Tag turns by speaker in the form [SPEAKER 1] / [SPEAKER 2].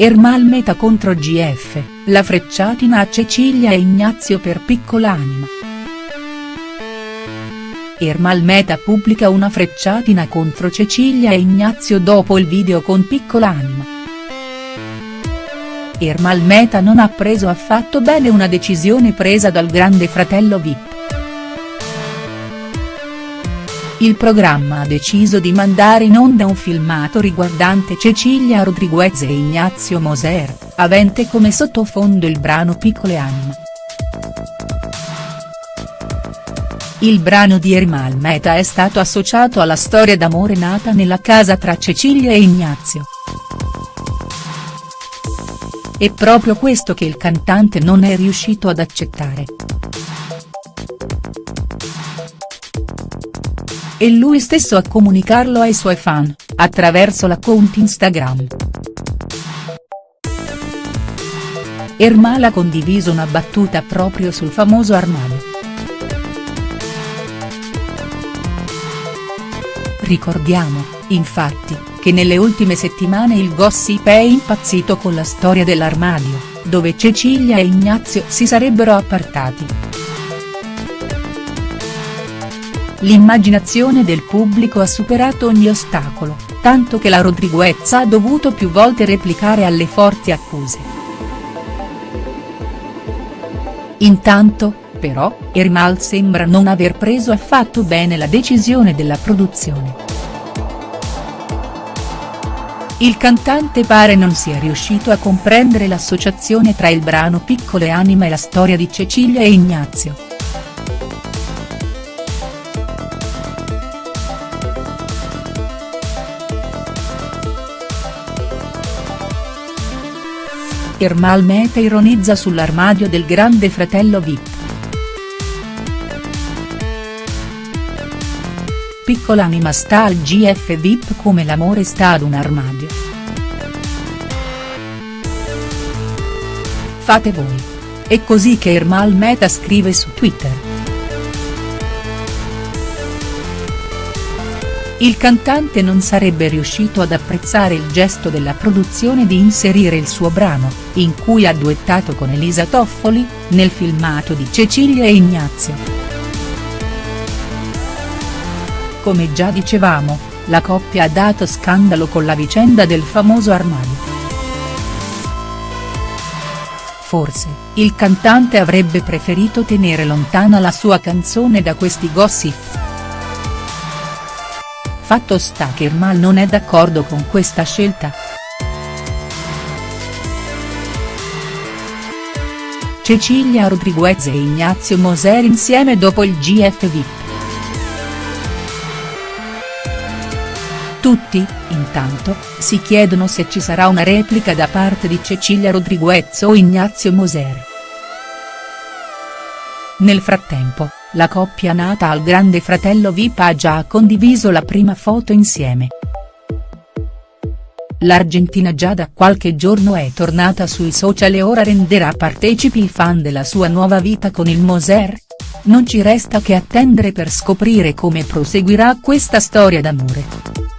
[SPEAKER 1] Ermal Meta contro GF, la frecciatina a Cecilia e Ignazio per piccolanima. Ermal Meta pubblica una frecciatina contro Cecilia e Ignazio dopo il video con piccolanima. Ermal Meta non ha preso affatto bene una decisione presa dal grande fratello Vip. Il programma ha deciso di mandare in onda un filmato riguardante Cecilia Rodriguez e Ignazio Moser, avente come sottofondo il brano Piccole Anime. Il brano di Ermal Meta è stato associato alla storia d'amore nata nella casa tra Cecilia e Ignazio. È proprio questo che il cantante non è riuscito ad accettare. È lui stesso a comunicarlo ai suoi fan, attraverso l'account Instagram. Ermal ha condiviso una battuta proprio sul famoso armadio. Ricordiamo, infatti, che nelle ultime settimane il gossip è impazzito con la storia dell'armadio, dove Cecilia e Ignazio si sarebbero appartati. L'immaginazione del pubblico ha superato ogni ostacolo, tanto che la Rodriguez ha dovuto più volte replicare alle forti accuse. Intanto, però, Ermal sembra non aver preso affatto bene la decisione della produzione. Il cantante pare non sia riuscito a comprendere l'associazione tra il brano Piccole Anime e la storia di Cecilia e Ignazio. Ermal Meta ironizza sull'armadio del grande fratello Vip. Piccola anima sta al GF Vip come l'amore sta ad un armadio. Fate voi. È così che Ermal Meta scrive su Twitter. Il cantante non sarebbe riuscito ad apprezzare il gesto della produzione di inserire il suo brano, in cui ha duettato con Elisa Toffoli, nel filmato di Cecilia e Ignazio. Come già dicevamo, la coppia ha dato scandalo con la vicenda del famoso armadio. Forse, il cantante avrebbe preferito tenere lontana la sua canzone da questi gossip. Fatto sta che Ermal non è d'accordo con questa scelta. Cecilia Rodriguez e Ignazio Moser insieme dopo il GF VIP. Tutti, intanto, si chiedono se ci sarà una replica da parte di Cecilia Rodriguez o Ignazio Moser. Nel frattempo, la coppia nata al grande fratello Vip ha già condiviso la prima foto insieme. L'Argentina già da qualche giorno è tornata sui social e ora renderà partecipi i fan della sua nuova vita con il Moser? Non ci resta che attendere per scoprire come proseguirà questa storia d'amore.